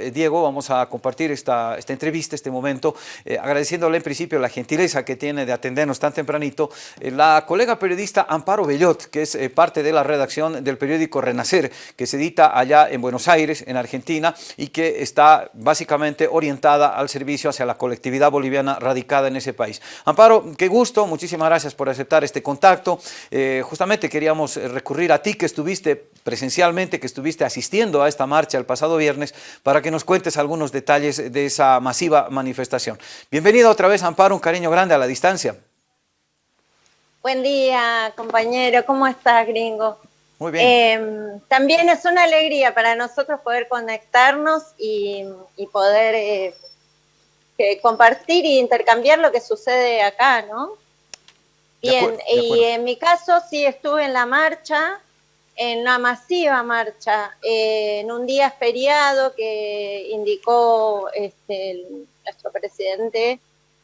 eh, Diego, vamos a compartir esta, entrevista, este momento, eh, agradeciéndole en principio la gentileza que tiene de atendernos tan tempranito, eh, la colega periodista Amparo Bellot, que es parte de la redacción del periódico Renacer, que se edita allá en Buenos Aires, en Argentina, y que está básicamente orientada al servicio hacia la colectividad boliviana radicada en ese país. Amparo, qué gusto, muchísimas gracias por aceptar este contacto. justamente queríamos recurrir a ti que estuviste presencialmente, que estuviste asistiendo a esta marcha el pasado viernes, para que nos cuentes algunos detalles de esa masiva manifestación. Bienvenida otra vez, Amparo, un cariño grande a la distancia. Buen día, compañero. ¿Cómo estás, gringo? Muy bien. Em, también es una alegría para nosotros poder conectarnos y, poder eh, compartir e intercambiar lo que sucede acá, ¿no? Bien, y en mi caso sí estuve en la marcha, en una masiva marcha, eh, en un día feriado que indicó este, nuestro presidente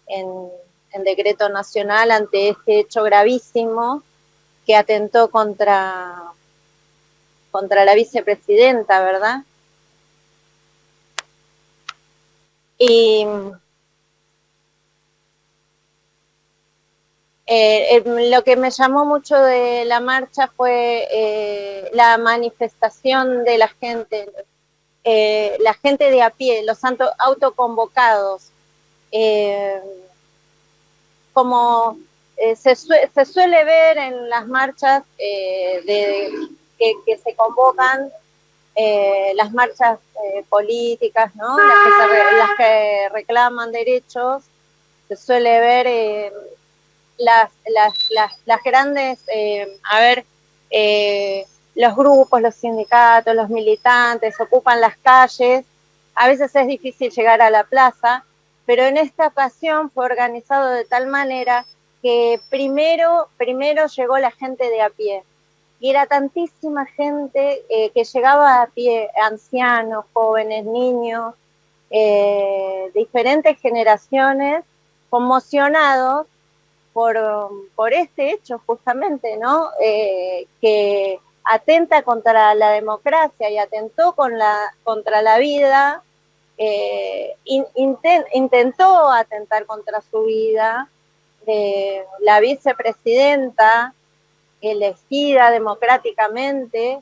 en, decreto nacional ante este hecho gravísimo que atentó contra, contra la vicepresidenta, ¿verdad? Y Eh, eh, lo que me llamó mucho de la marcha fue eh, la manifestación de la gente, la gente de a pie, los autoconvocados. como se, suele ver en las marchas de, que, se convocan, las marchas políticas, ¿no? las, que las que reclaman derechos, se suele ver las, las, las, grandes, eh, a ver, eh, los grupos, los sindicatos, los militantes ocupan las calles, a veces es difícil llegar a la plaza, pero en esta ocasión fue organizado de tal manera que primero, primero llegó la gente de a pie. Y era tantísima gente eh, que llegaba a pie, ancianos, jóvenes, niños, diferentes generaciones, conmocionados por, este hecho justamente, ¿no? Eh, que atenta contra la democracia y atentó con la, contra la vida, eh, intentó atentar contra su vida, la vicepresidenta elegida democráticamente,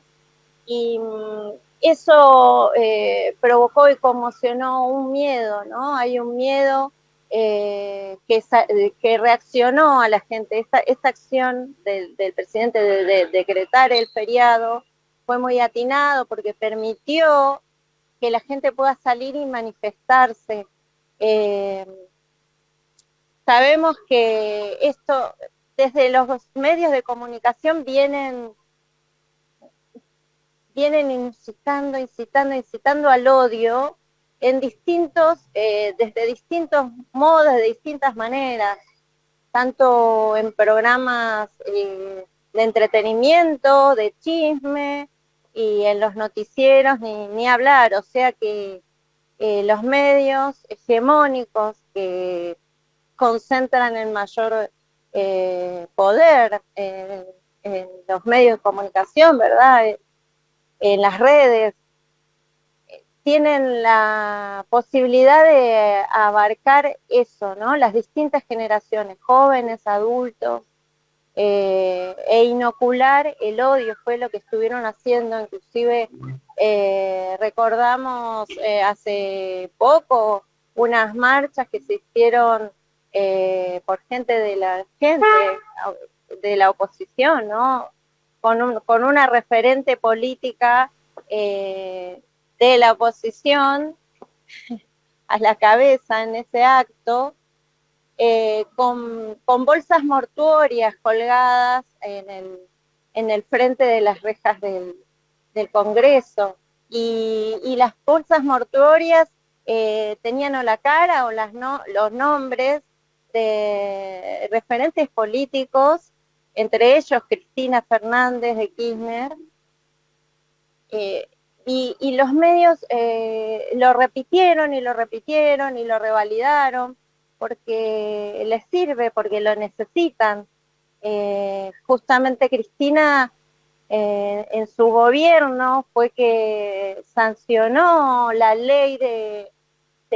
y mm, eso eh, provocó y conmocionó un miedo, ¿no? Hay un miedo eh, que, reaccionó a la gente. Esta, esta acción del, presidente de, decretar el feriado fue muy atinado porque permitió que la gente pueda salir y manifestarse. Eh, sabemos que esto, desde los medios de comunicación vienen vienen incitando, incitando, incitando al odio, en distintos, eh, desde distintos modos, de distintas maneras, tanto en programas eh, de entretenimiento, de chisme, y en los noticieros ni, hablar, o sea que eh, los medios hegemónicos que concentran el mayor poder en los medios de comunicación, ¿verdad? En las redes, tienen la posibilidad de abarcar eso, ¿no? Las distintas generaciones, jóvenes, adultos, eh, e inocular el odio fue lo que estuvieron haciendo, inclusive eh, recordamos eh, hace poco unas marchas que se hicieron por gente de la gente, de la oposición, ¿no? Con, con una referente política de la oposición a la cabeza en ese acto, eh, con, bolsas mortuorias colgadas en el, en el frente de las rejas del, Congreso. Y, las bolsas mortuorias eh, tenían o la cara o las no, los nombres de referentes políticos, entre ellos Cristina Fernández de Kirchner, eh, y, los medios eh, lo repitieron y lo repitieron y lo revalidaron porque les sirve, porque lo necesitan. Eh, justamente Cristina en su gobierno fue que sancionó la ley de,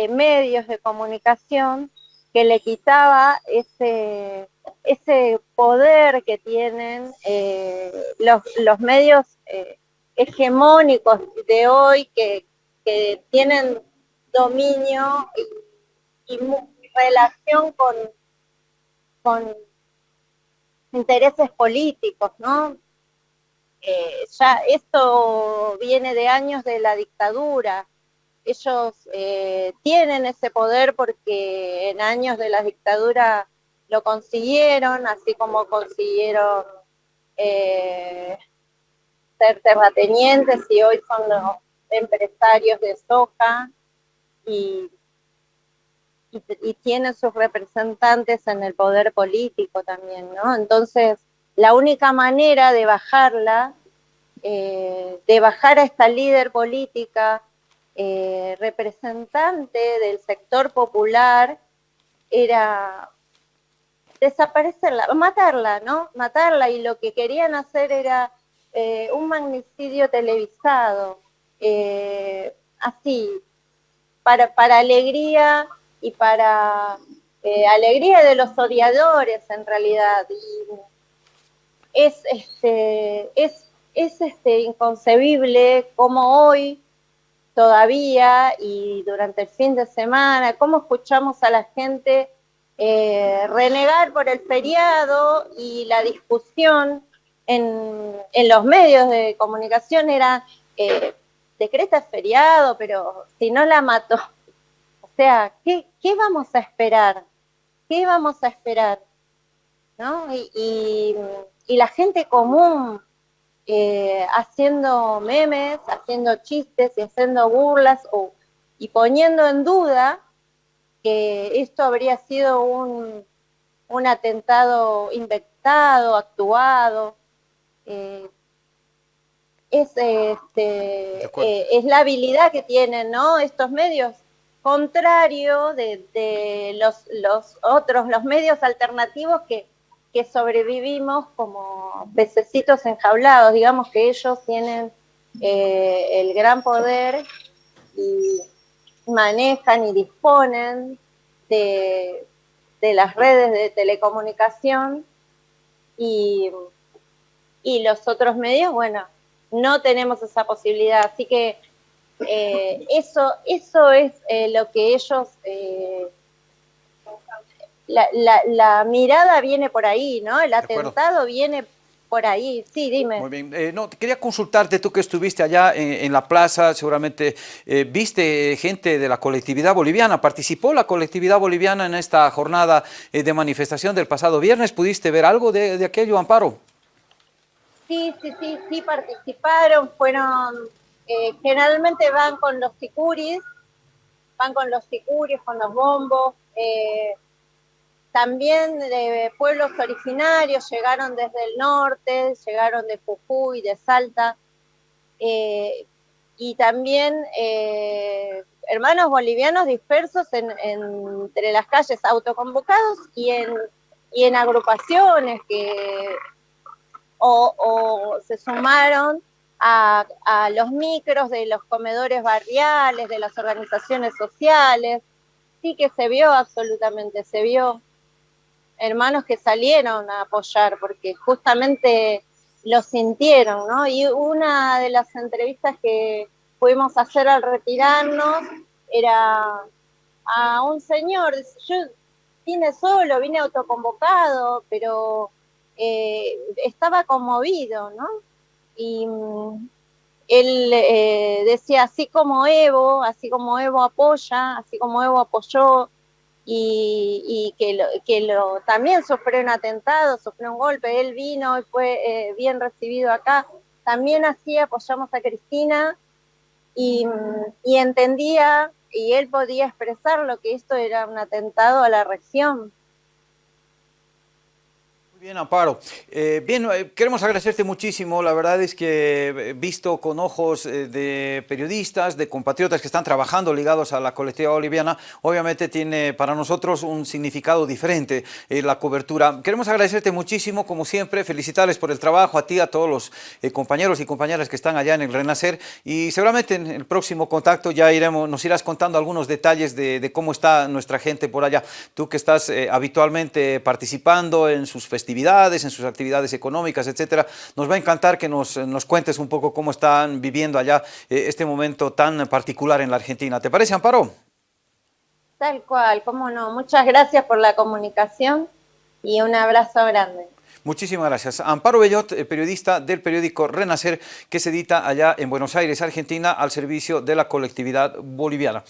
medios de comunicación que le quitaba ese, ese poder que tienen eh, los, medios eh, hegemónicos de hoy que, tienen dominio y, y relación con, con intereses políticos, ¿no? Eh, ya esto viene de años de la dictadura. Ellos eh, tienen ese poder porque en años de la dictadura lo consiguieron, así como consiguieron eh, ser terratenientes y hoy son los empresarios de soja y, y tienen sus representantes en el poder político también, ¿no? Entonces, la única manera de bajarla, eh, de bajar a esta líder política eh, representante del sector popular, era desaparecerla, matarla, ¿no? Matarla y lo que querían hacer era eh, un magnicidio televisado, así, para, para alegría y para alegría de los odiadores en realidad. Y, es, este, es, es este, inconcebible como hoy todavía y durante el fin de semana, cómo escuchamos a la gente eh, renegar por el feriado y la discusión en, los medios de comunicación era, eh, decreta feriado, pero si no la mató. O sea, ¿qué, qué vamos a esperar? ¿Qué vamos a esperar? ¿No? y y la gente común eh, haciendo memes, haciendo chistes y haciendo burlas o, y poniendo en duda que esto habría sido un, atentado inventado, actuado. Eh, es, este, eh, es la habilidad que tienen ¿no? estos medios, contrario de, de los, los otros, los medios alternativos que que sobrevivimos como pececitos enjaulados, digamos que ellos tienen eh, el gran poder y manejan y disponen de, las redes de telecomunicación y, los otros medios, bueno, no tenemos esa posibilidad. Así que eh, eso, eso es eh, lo que ellos la, mirada viene por ahí, ¿no? El atentado viene por ahí. Sí, dime. Muy bien. Eh, no, quería consultarte, tú que estuviste allá en, la plaza, seguramente eh, viste gente de la colectividad boliviana, participó la colectividad boliviana en esta jornada eh, de manifestación del pasado viernes, ¿pudiste ver algo de, aquello, Amparo? Sí, sí, sí, sí participaron, fueron, generalmente van con los sicuris, van con los sicuris, con los bombos, también de pueblos originarios, llegaron desde el norte, llegaron de Jujuy, de Salta, eh, y también eh, hermanos bolivianos dispersos entre las calles autoconvocados y en, y en agrupaciones que o, se sumaron a, a, los micros de los comedores barriales, de las organizaciones sociales. Sí que se vio absolutamente, se vio hermanos que salieron a apoyar, porque justamente lo sintieron, ¿no? Y una de las entrevistas que pudimos hacer al retirarnos era a un señor, yo vine solo, vine autoconvocado, pero eh, estaba conmovido, ¿no? Y mm, él eh, decía, así como Evo, así como Evo apoya, así como Evo apoyó y, que, lo, que lo, también sufrió un atentado, sufrió un golpe, él vino y fue eh, bien recibido acá. También así apoyamos a Cristina y, entendía y él podía expresar lo que esto era un atentado a la región. Bien, Amparo. Eh, bien, eh, queremos agradecerte muchísimo. La verdad es que eh, visto con ojos de periodistas, de compatriotas que están trabajando ligados a la colectividad boliviana, obviamente tiene para nosotros un significado diferente la cobertura. Queremos agradecerte muchísimo, como siempre, felicitarles por el trabajo, a ti, a todos los compañeros y compañeras que están allá en el Renacer y seguramente en el próximo contacto ya iremos, nos irás contando algunos detalles de, de cómo está nuestra gente por allá. Tú que estás habitualmente participando en sus festivales actividades, en sus actividades económicas, etcétera. Nos va a encantar que nos, nos cuentes un poco cómo están viviendo allá eh, este momento tan particular en la Argentina. ¿Te parece, Amparo? Tal cual, cómo no. Muchas gracias por la comunicación y un abrazo grande. Muchísimas gracias. Amparo Bellot, eh, periodista del periódico Renacer, que se edita allá en Buenos Aires, Argentina, al servicio de la colectividad boliviana.